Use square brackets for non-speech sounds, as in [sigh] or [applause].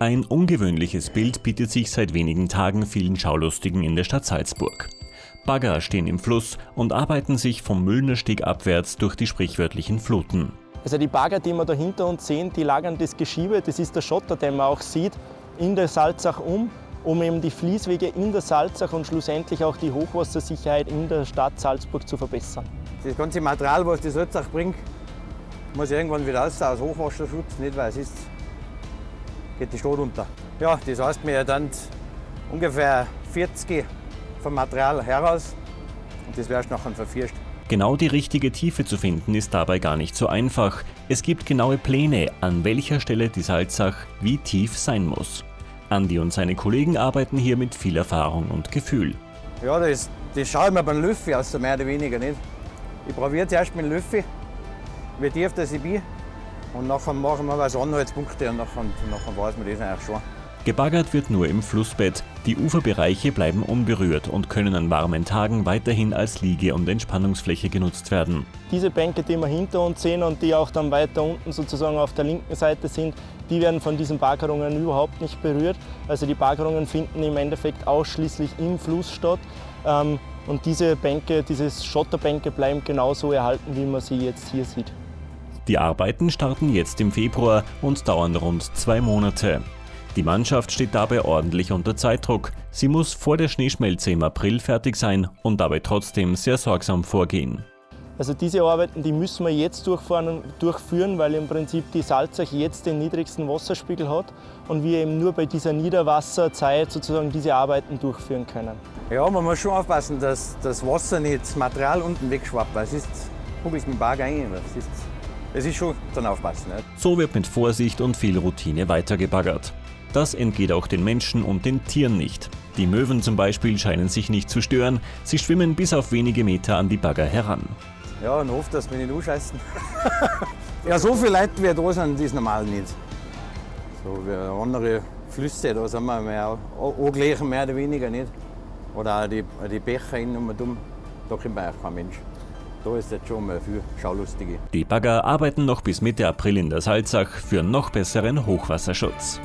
Ein ungewöhnliches Bild bietet sich seit wenigen Tagen vielen Schaulustigen in der Stadt Salzburg. Bagger stehen im Fluss und arbeiten sich vom Müllnersteg abwärts durch die sprichwörtlichen Fluten. Also die Bagger, die wir da hinter uns sehen, die lagern das Geschiebe, das ist der Schotter, den man auch sieht, in der Salzach um, um eben die Fließwege in der Salzach und schlussendlich auch die Hochwassersicherheit in der Stadt Salzburg zu verbessern. Das ganze Material, was die Salzach bringt, muss irgendwann wieder raus aus Hochwasserschutz, nicht weil es ist, geht die Stadt unter. Ja, das heißt, wir dann ungefähr 40 vom Material heraus und das wärst nachher verfierscht. Genau die richtige Tiefe zu finden ist dabei gar nicht so einfach. Es gibt genaue Pläne, an welcher Stelle die Salzach wie tief sein muss. Andi und seine Kollegen arbeiten hier mit viel Erfahrung und Gefühl. Ja, das, das schaue ich mir beim Löffi aus, mehr oder weniger nicht. Ich probiere zuerst mit dem Löffi, wie tief das ich bin. Und nachher machen wir was Anhaltspunkte und nachher, nachher weiß man das eigentlich schon. Gebaggert wird nur im Flussbett. Die Uferbereiche bleiben unberührt und können an warmen Tagen weiterhin als Liege- und Entspannungsfläche genutzt werden. Diese Bänke, die wir hinter uns sehen und die auch dann weiter unten sozusagen auf der linken Seite sind, die werden von diesen Baggerungen überhaupt nicht berührt. Also die Baggerungen finden im Endeffekt ausschließlich im Fluss statt. Ähm, und diese Bänke, diese Schotterbänke bleiben genauso erhalten, wie man sie jetzt hier sieht. Die Arbeiten starten jetzt im Februar und dauern rund zwei Monate. Die Mannschaft steht dabei ordentlich unter Zeitdruck. Sie muss vor der Schneeschmelze im April fertig sein und dabei trotzdem sehr sorgsam vorgehen. Also diese Arbeiten, die müssen wir jetzt durchführen, weil im Prinzip die Salzach jetzt den niedrigsten Wasserspiegel hat und wir eben nur bei dieser Niederwasserzeit sozusagen diese Arbeiten durchführen können. Ja, man muss schon aufpassen, dass das Wasser nicht das Material unten wegschwappt, weil es ist mit dem Berg rein. Es ist, es ist schon dann aufpassen. Nicht? So wird mit Vorsicht und viel Routine weitergebaggert. Das entgeht auch den Menschen und den Tieren nicht. Die Möwen zum Beispiel scheinen sich nicht zu stören, sie schwimmen bis auf wenige Meter an die Bagger heran. Ja, und hofft, dass wir nicht ausscheißen. [laughs] ja, so viele Leute wie da sind, ist normal nicht. So wie andere Flüsse, da sind wir mehr, angleichen mehr oder weniger nicht. Oder auch die, die Becher innen und um, da kommt eigentlich kein Mensch. Da ist jetzt schon mal viel Schaulustige. Die Bagger arbeiten noch bis Mitte April in der Salzach für noch besseren Hochwasserschutz.